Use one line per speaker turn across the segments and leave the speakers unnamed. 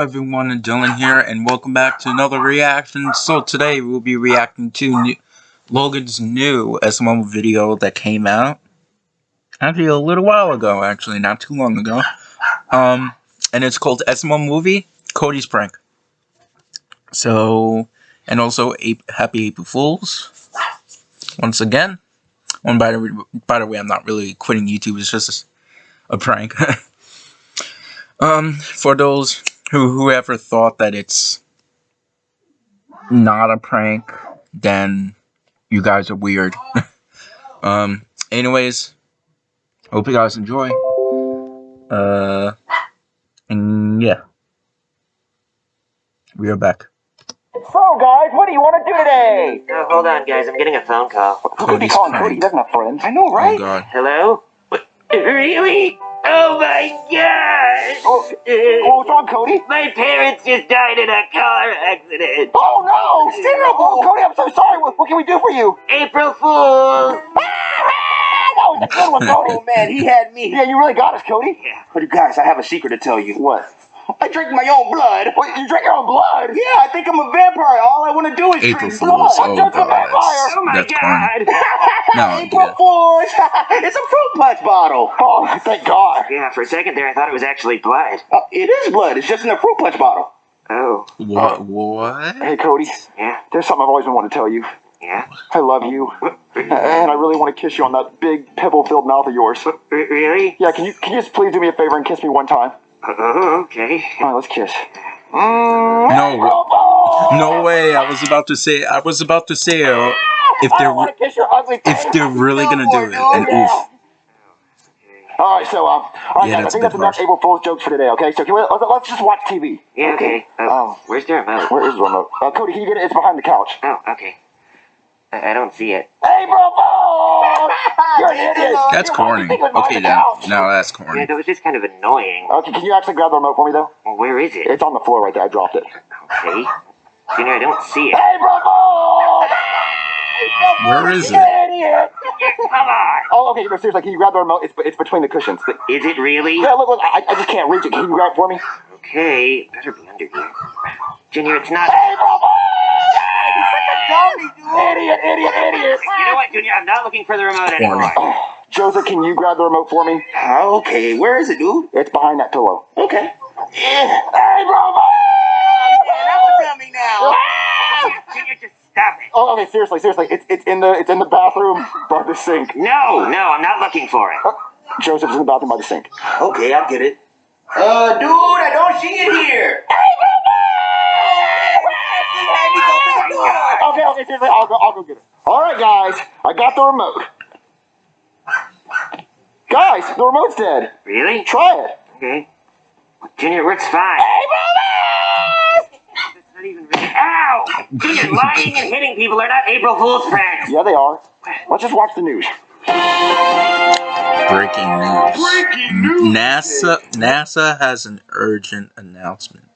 Everyone, Dylan here, and welcome back to another reaction. So today we'll be reacting to new, Logan's new SML video that came out. Actually a little while ago, actually, not too long ago. Um, and it's called SML Movie, Cody's Prank. So, and also Happy April Fools. Once again. One by the, by the way, I'm not really quitting YouTube, it's just a prank. um, for those who whoever thought that it's not a prank, then you guys are weird. um, anyways, hope you guys enjoy. Uh, and yeah, we are back.
So, guys, what do you want to do today?
Uh, hold on, guys. I'm getting a phone call.
Who could be calling Cody? He doesn't have friends. I know, right?
Oh, God.
Hello? What? Really? Oh my gosh!
Oh, oh, what's wrong, Cody?
My parents just died in a car accident.
Oh no! It's terrible! Cody, I'm so sorry. What, what, can we do for you?
April Fool!
Ah, that was a good one, Cody.
Oh man, he had me.
Yeah, you really got us, Cody.
Yeah.
But you guys, I have a secret to tell you.
What?
I drink my own blood.
Wait, you drink your own blood?
Yeah, I think I'm a vampire. All I want to do is
April
drink
Fools.
blood.
Oh,
Just a
God.
vampire.
Oh my
that's
god!
No,
April
yeah.
Fools. it's a fruit punch bottle.
Oh, thank God.
Yeah, for a second there I thought it was actually blood.
Uh, it is blood. It's just in a fruit punch bottle.
Oh,
What? What?
Hey, Cody,
yeah,
there's something I've always been wanting to tell you.
yeah.
I love you, and I really want to kiss you on that big pimple-filled mouth of yours.
Really?
Yeah, can you can you just please do me a favor and kiss me one time?
Oh, okay.
All right, let's kiss.
No. No way. I was about to say. I was about to say. Uh, if they're
don't kiss your ugly
if they're really gonna do it, and oof.
All right, so um, all right,
Yeah,
guys, I
that's
think
a
that's
bit
enough
harsh.
April Fool's jokes for today. Okay, so can we let's, let's just watch TV.
Yeah, okay. Uh,
Oh.
where's the remote?
Where is the remote? Uh, Cody, can you get it? It's behind the couch.
Oh, okay. I, I don't see it.
April Fool! You're an idiot.
That's
You're
corny. Okay,
the
now,
couch.
now that's
Yeah,
corny.
that was just kind of annoying.
Okay, can you actually grab the remote for me though?
Well, where is it?
It's on the floor right there. I dropped it.
Okay. Junior, I don't see it.
April Fool!
Where is
You
it?
idiot!
Come on!
Oh, okay. No, seriously, can you grab the remote? It's it's between the cushions.
Is it really?
Yeah, look, look. I, I just can't reach it. Can you grab it for me?
Okay, better be under here. Junior, it's not.
April Fool!
Dummy, dude.
Idiot! Idiot! Idiot!
You know what, Junior? I'm not looking for the remote anymore.
Oh, Joseph, can you grab the remote for me?
Uh, okay, where is it, dude?
It's behind that pillow.
Okay.
April Fool!
Man, I'm a dummy now. Ah!
Junior, just stop it.
Oh, okay. Seriously, seriously. It's it's in the it's in the bathroom by the sink.
No, no, I'm not looking for it.
Uh, Joseph's in the bathroom by the sink.
Okay, I get it. Uh, dude, I don't see it here.
Okay, okay, seriously, I'll go, I'll go get it. All right, guys, I got the remote. Guys, the remote's dead.
Really?
Try it.
Okay. Junior, it works fine. It's not even really. Ow! Junior, lying and hitting people are not April Fool's pranks.
Yeah, they are. Let's just watch the news.
Breaking news.
Breaking news.
NASA NASA has an urgent announcement.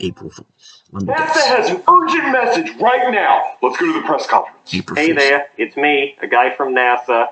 April Fools. Let
NASA
guess.
has an urgent message right now. Let's go to the press conference.
April
Hey
Fools.
there, it's me, a guy from NASA.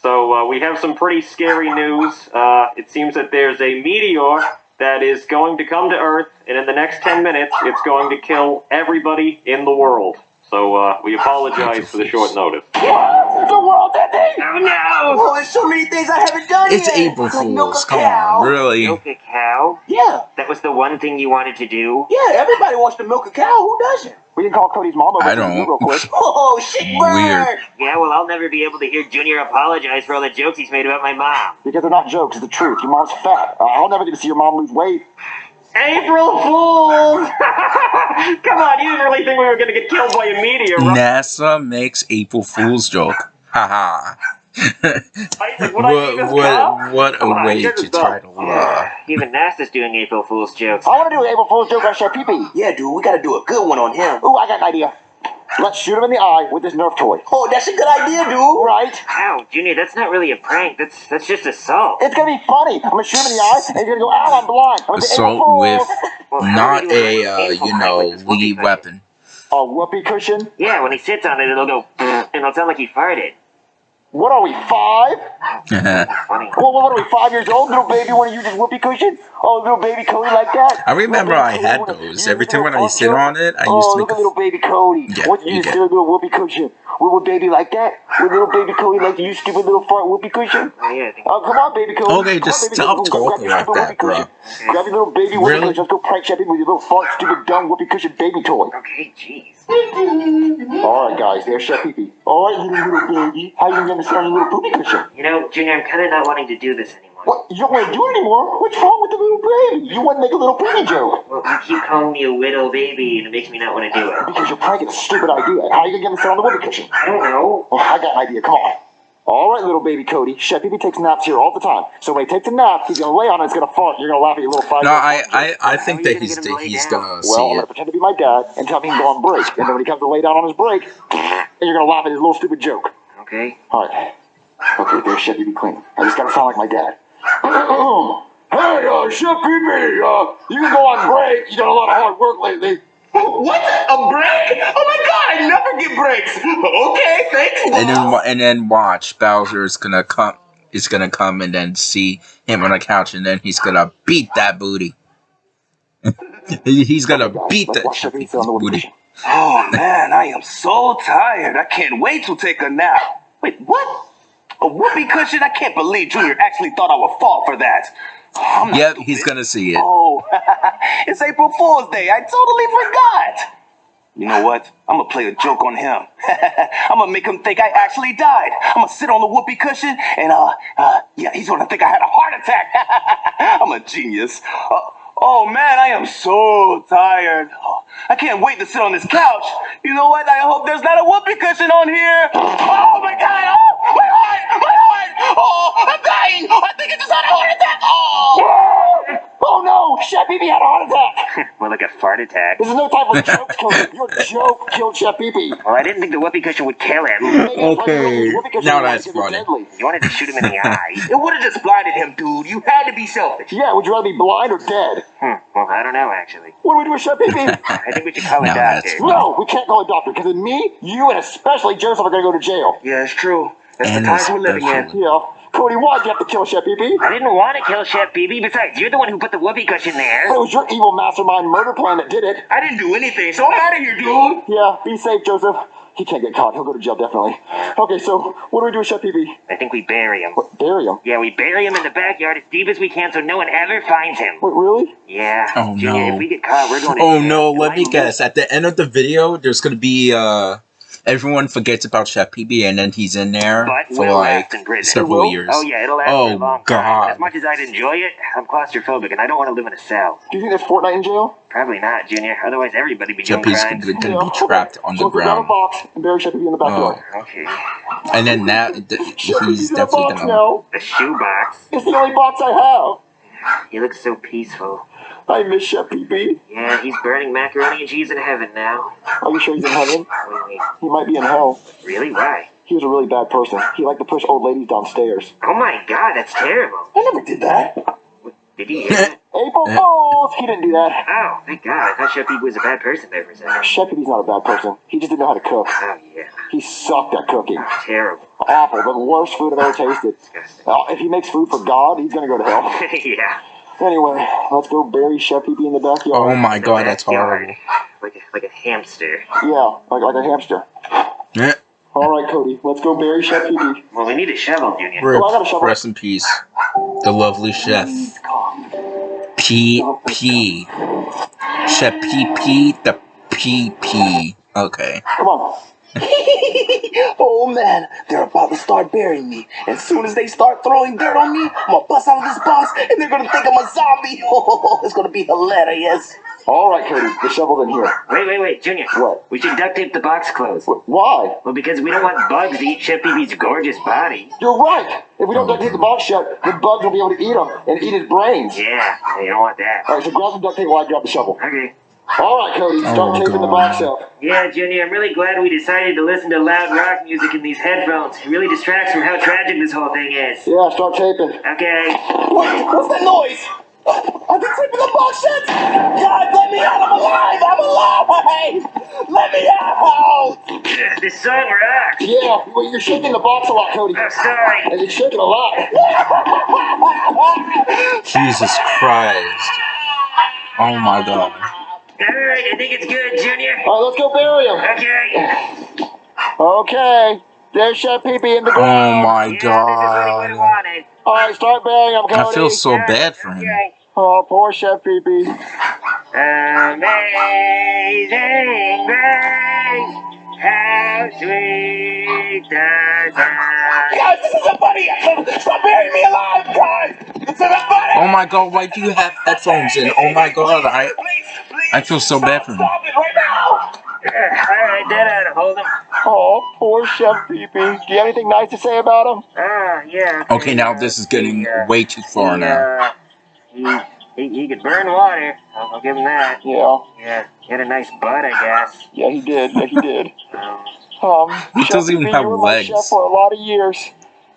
So uh, we have some pretty scary news. Uh, it seems that there's a meteor that is going to come to Earth, and in the next 10 minutes, it's going to kill everybody in the world. So uh, we apologize for the short notice.
What? The world ending?
Oh no!
Oh, there's so many things I haven't done
It's
yet.
April
Like milk
Fools.
a
Come
cow.
on, really?
Milk a cow?
Yeah,
That was the one thing you wanted to do?
yeah. Everybody wants to milk a cow. Who doesn't?
We can call Cody's mom over
I
to
don't.
you real quick.
Oh, shit, burn.
Weird.
Yeah, well, I'll never be able to hear Junior apologize for all the jokes he's made about my mom.
Because they're not jokes, it's the truth. Your mom's fat. Uh, I'll never get to see your mom lose weight.
April Fools! Come on, you didn't really think we were going to get killed by a meteor, right?
NASA makes April Fool's joke. Haha.
Like,
what,
eat this cow?
what, what a
on,
way to
this
try to uh,
Even NASA's doing April Fool's jokes.
I want to do an April Fool's joke on Chef Pee Pee.
Yeah, dude, we gotta do a good one on him.
Ooh, I got an idea. Let's shoot him in the eye with this Nerf toy.
Oh, that's a good idea, dude.
Right?
Ow, Junior, that's not really a prank. That's that's just assault.
It's gonna be funny. I'm gonna shoot him in the eye, and he's gonna go, ow, I'm blind. I'm gonna April
assault with
Well,
not
are we doing
a uh, you know
with
lead weapon.
A whoopee cushion?
Yeah, when he sits on it, it'll go, and it'll sound like he farted.
What are we, five? Well, what are we, five years old? Little baby want to use his whoopee cushion? Oh, little baby Cody like that?
I remember I had those. Every time when I sit on it, I
oh,
used to
look
make
at
a
little baby Cody.
Yeah,
what you
you
use silly little whoopee cushion? Would, baby like that? Would little baby Cody like to use stupid little fart whoopee cushion?
Oh, yeah,
Oh, come on, baby Cody.
Okay, just stop
Cody. Go grab
talking like that, bro.
Grab your little baby whoopee
Really?
cushion. Let's go prank Sheppy with your little fart, stupid, dumb whoopee cushion baby toy.
Okay, jeez.
All right, guys, there's Sheppy. Oh, all right, little, little baby. How you gonna sit on your little poopy cushion?
You know, Junior, I'm kind of not wanting to do this anymore.
What? You don't want to do it anymore? What's wrong with the little baby? You want to make a little baby joke.
Well, you keep calling me a little baby, and it makes me not want to do it.
Because you're pranking a stupid idea. How are you going to get him to sit on the whoopee cushion?
I don't know.
Oh, I got an idea. Come on. All right, little baby Cody. Chef Pee takes naps here all the time. So when he takes a nap, he's going to lay on it, it's going to fart. You're going to laugh at your little five
No, I, I, I think that
you
he's
gonna get him
he's
down?
gonna
Well, I'm
see
going to
it.
pretend to be my dad and tell him he can go on break. And then when he comes to lay down on his break, and you're going to laugh at his little stupid joke.
Okay.
All right. Okay, there's Chef Pee clean. I just got to sound like my dad. hey, uh, Chef Pee uh, you can go on break. You done a lot of hard work lately.
What? A break? Oh my god, I never get breaks. Okay, thanks.
And then and then watch Bowser is gonna come is gonna come and then see him on the couch and then he's gonna beat that booty. he's gonna beat that
watch Chef Pee sit on the whoopee
booty.
Oh man, I am so tired. I can't wait to take a nap. Wait, what? A whoopee cushion? I can't believe Junior actually thought I would fall for that.
Yep, he's gonna see it.
Oh, it's April Fool's Day. I totally forgot. You know what? I'm gonna play a joke on him. I'm gonna make him think I actually died. I'm gonna sit on the whoopee cushion and uh, uh yeah, he's gonna think I had a heart attack. I'm a genius. Uh, oh man, I am so tired. I can't wait to sit on this couch. You know what? I hope there's not a whoopee cushion on here. Oh my god! Oh, my heart! My heart! Oh, I'm dying! I think I just had a heart attack. Oh!
Oh no, Chef Pee had a heart attack.
More like a fart attack.
This is no time for jokes, Cody. Your joke killed Chef Pee Pee.
Well, I didn't think the whoopee cushion would kill him.
Okay, now that's funny.
You wanted to shoot him in the eye.
It would have just blinded him, dude. You had to be selfish.
Yeah, would you rather be blind or dead?
Hmm. Well, I don't know, actually.
What do we do with Chef Pee Pee?
I think we should call a
Now
doctor.
no, we can't call a doctor because then me, you, and especially Joseph are going to go to jail.
Yeah, it's true. That's
And
the times we're living in.
Yeah. Cody, why'd you have to kill Chef Pee Pee?
I didn't want to kill Chef Pee Pee. Besides, you're the one who put the whoopee cushion there.
It was your evil mastermind murder plan that did it.
I didn't do anything, so I'm out of here, dude.
Yeah, be safe, Joseph. He can't get caught. He'll go to jail definitely. Okay, so what do we do with Chef Pee Pee?
I think we bury him.
What, bury him?
Yeah, we bury him in the backyard as deep as we can so no one ever finds him.
Wait, really?
Yeah.
Oh,
Junior,
no.
if we get caught, we're going to
Oh no,
Am
let me guess. At the end of the video, there's gonna be uh everyone forgets about Chef Pee Pee and then he's in there
But
for like
last
several
Will?
years.
Oh, yeah, it'll last for
Oh,
a long
God.
time. As much as I'd enjoy it, I'm claustrophobic and I don't want to live in a cell.
Do you think there's Fortnite in jail?
Probably not, Junior. Otherwise, everybody be doing
Chef Pee Pee's
crimes.
gonna, gonna be trapped on the
if we grab a
ground.
box and bury Chef Pee Pee in the backyard. Oh.
Okay.
And then that th-
Chef Pee
he's
Pee's in a
definitely
box
gonna
now.
A shoebox.
It's the only box I have.
He looks so peaceful.
I miss Chef Pee Pee.
Yeah, he's burning macaroni and cheese in heaven now.
Are you sure he's in heaven? He might be in hell.
Really? Why?
He was a really bad person. He liked to push old ladies downstairs.
Oh my god, that's terrible.
I never did that.
Did he?
April Fools! He didn't do that.
Oh, thank god. I thought Chef was a bad person there for a second.
Chef Pee Pee's not a bad person. He just didn't know how to cook.
Oh, yeah.
He sucked at cooking.
Terrible.
Awful. The worst food I've ever tasted.
Disgusting.
Uh, if he makes food for God, he's gonna go to hell.
yeah.
Anyway, let's go bury Chef Pee Pee in the backyard.
Oh my
The
god, that's horrible.
Like a, like a hamster.
Yeah, like, like a hamster.
Yeah.
All right, Cody, let's go bury Chef Pee Pee.
Well, we need a shovel, Junior.
Rip,
Oh, I got a shovel.
rest in peace. The lovely chef. P P. Chef P P the P P. Okay.
Come on.
oh man, they're about to start burying me. As soon as they start throwing dirt on me, I'm gonna bust out of this box and they're gonna think I'm a zombie. Oh, it's gonna be hilarious.
All right, Cody, the shovel's in here.
Wait, wait, wait, Junior.
What?
We should duct tape the box closed.
Wh- Why?
Well, because we don't want bugs to eat Chef Pee-Pee's gorgeous body.
You're right. If we don't duct tape the box shut, the bugs will be able to eat him and eat his brains.
Yeah, you don't want that.
All right, so grab some duct tape while I grab the shovel.
Okay.
All right, Cody, start
Oh,
taping the box up.
Yeah, Junior, I'm really glad we decided to listen to loud rock music in these headphones. It really distracts from how tragic this whole thing is.
Yeah, start taping.
Okay.
Wait, what's that noise? I've been sleeping in the box since! God, let me out! I'm alive! I'm alive! Let me out!
This song rocks.
Yeah, well, you're shaking the box a lot, Cody.
I'm sorry.
And It's shaking a lot.
Jesus Christ. Oh my god.
Alright, I think it's good, Junior.
All right, let's go bury him.
Okay.
Okay. There's Chef Pee Pee in the
Oh my
Yeah, this is what I
god.
wanted.
All right, start burying him, Cody.
I feel so bad for him.
Okay.
Oh, poor Chef Pee Pee.
Amazing grace, how sweet the sound.
Guys, this isn't funny! Stop burying me alive, guys! This isn't funny!
Oh my god, why do you have headphones in? Oh my god, I
Please, please!
I feel so bad for him.
Stop it right now!
Alright, that ought to hold him.
Oh, poor Chef Pee Pee. Do you have anything nice to say about him?
Ah, yeah.
Okay, now this is getting way too far now.
Uh, he, he, he could burn water. I'll, I'll give him that.
Yeah.
Yeah, he had a nice butt, I guess.
Yeah, he did. Yeah, he did.
Um,
He
Chef
doesn't even
Pee Pee,
have
you were my
legs.
chef for a lot of years.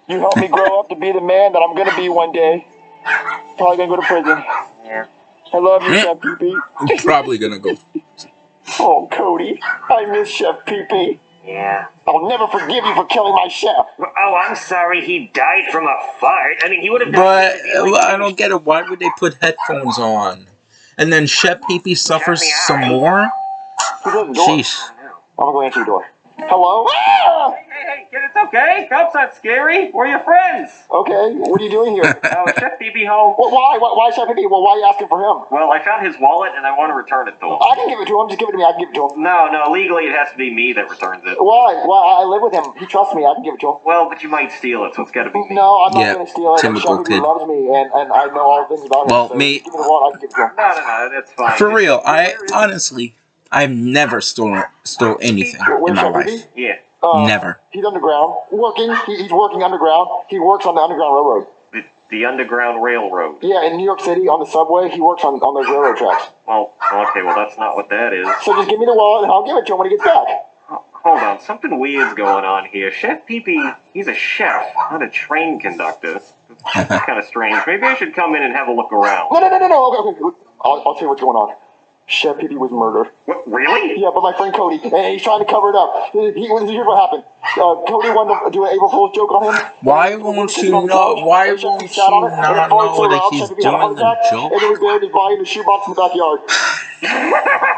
You helped me grow up to be the man that I'm gonna be one day. Probably gonna go to prison.
yeah.
I love you, Chef Pee Pee.
I'm probably gonna go.
Oh, Cody, I miss Chef Pee Pee.
Yeah.
I'll never forgive you for killing my chef.
Oh, I'm sorry he died from a fart. I mean, he would have
But I don't get it. Why would they put headphones on? And then Chef Pee Pee suffers some more?
Who does the door?
Jeez.
I'm gonna go answer the door. Hello? Ah!
Hey, hey, kid, it's okay. Cops not scary. We're your friends.
Okay, what are you doing here?
Oh, Chef Pee Pee home.
Well, why? why? Why Chef Pee Pee? Well, why are you asking for him?
Well, I found his wallet and I want to return it to him.
I can give it to him. Just give it to me. I can give it to him.
No, no, legally it has to be me that returns it.
Why? Why? I live with him. He trusts me. I can give it to him.
Well, but you might steal it, so it's got to be me.
No, I'm not
Yeah,
gonna steal it.
typical
Chef Pee Pee loves me, and, and I know all the things about him.
Well,
so
me-
Give me the wallet. I can give it to him.
No, no, no, that's fine.
For real, I honestly, I've never stolen stole anything in my life.
Pee Pee?
Yeah,
Uh,
Never.
He's underground, working. He, he's working underground. He works on the Underground Railroad.
the, the Underground Railroad.
Yeah, in New York City on the subway, he works on, on those railroad tracks.
Well, okay, well, that's not what that is.
So just give me the wallet and I'll give it to him when he gets back.
Hold on, something weird's going on here. Chef Pee he's a chef, not a train conductor. That's kind of strange. Maybe I should come in and have a look around.
No, no, no, no, no. Okay, okay. I'll, I'll tell you what's going on. Chef Pee Pee was murdered.
What, really?
Yeah, but my friend Cody, and he's trying to cover it up. He, he, here's what happened. Uh, Cody wanted to do an April Fool's joke on him.
Why won't
sitting
you know- why
and Chef Pee
won't
sat
you not
it farted so
know that he's
Chef Pee Pee had a heart
doing the joke?
And then we buried his body in a shoebox in the backyard.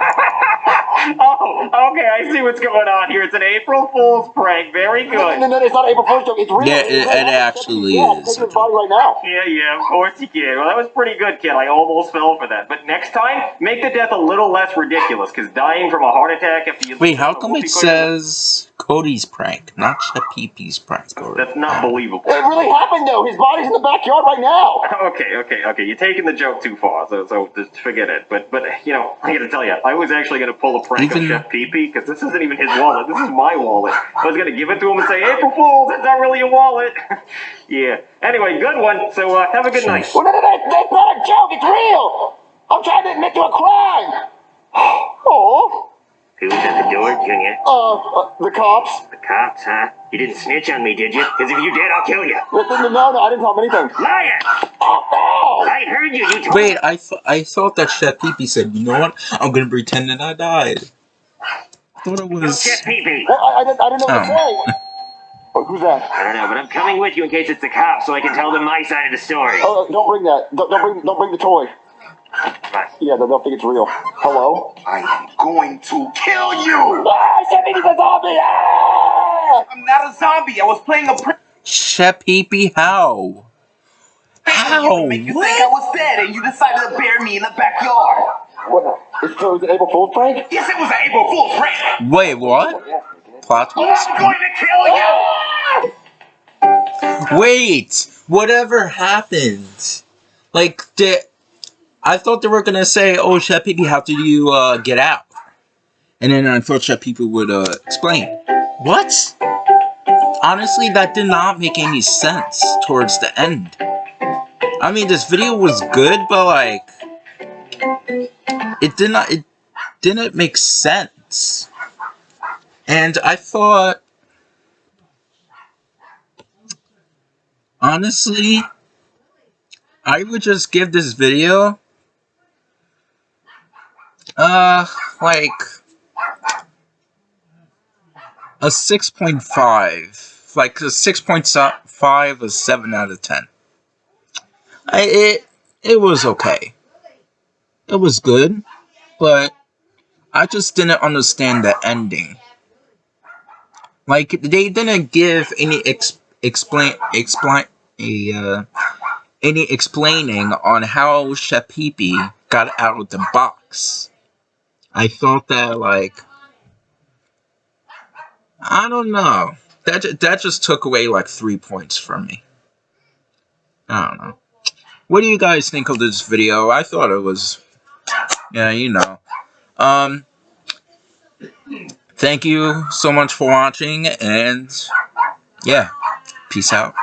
Oh, okay, I see what's going on here. It's an April Fool's prank. Very
No, no,
good.
no, it's not an April Fool's joke. It's real.
Yeah,
It's
it-
real.
it
Chef Pee Pee-
actually
yeah, I'm
is.
taking his body right now.
Yeah, yeah, of course you can. Well, that was pretty good, kid. I almost fell for that. But next time, make the death a little less ridiculous, because dying from a heart attack after you...
Wait, how come it
Whoopee
says Cody's prank, not Chef Pee prank? Or-
That's not believable.
It really happened though. His body's in the backyard right now.
Okay, okay, okay. You're taking the joke too far, so so just forget it. But but you know, I got to tell you, I was actually going to pull a prank
Even-
on Chef Pee because this isn't even his wallet. This is my wallet. I was going to give it to him and say, April Fools, it's not really a wallet. yeah. Anyway, good one. So uh, have a good night.
Well, no, no, no, that's not a joke. It's real. I'm trying to admit to a crime. Oh,
Who's at the door, Junior?
uh, uh the cops.
The cops, huh? You didn't snitch on me, did you? Because if you did, I'll kill you.
No, no, no, no, I didn't tell them anything.
Liar!
Oh, no.
I heard you. You told
Wait, I, th- I thought that Chef Pee Pee said, you know what? I'm gonna pretend that I died. I thought it was.
Chef Pee Pee.
Well, I, I, didn't, I didn't know what to
Oh.
say. Oh, who's that?
I don't know, but I'm coming with you in case it's the cops so I can tell them my side of the story.
Oh, don't bring that. Don't, don't bring, don't bring the toy.
Fine.
Yeah, they'll, they'll think it's real. Hello?
I'm going to kill you!
Ah, Chef a zombie. Ah!
I'm not a zombie. I was playing a prank.
Chef Pee Pee, how? How?
to make you think I was dead, and you decided to bury me in the backyard.
What? It's, so it's an April Fool's prank?
Yes, it was an April Fool's prank.
Wait, what? Plot twist?
I'm going to kill you!
Wait! Whatever happened? Like, did. I thought they were gonna say, oh, Chef Pee how did you uh, get out? And then I thought Chef Pee would uh, explain. What? Honestly, that did not make any sense towards the end. I mean, this video was good, but like, it did not. It didn't make sense. And I thought, honestly, I would just give this video uh like a 6.5 like a 6.5 a 7 out of 10 I, it it was okay. It was good but I just didn't understand the ending. Like they didn't give any ex explain explain a uh, any explaining on how Chef Pee Pee got out of the box. I thought that like I don't know. That that just took away like three points from me. I don't know. What do you guys think of this video? I thought it was, yeah, you know. Um, thank you so much for watching, and yeah, peace out.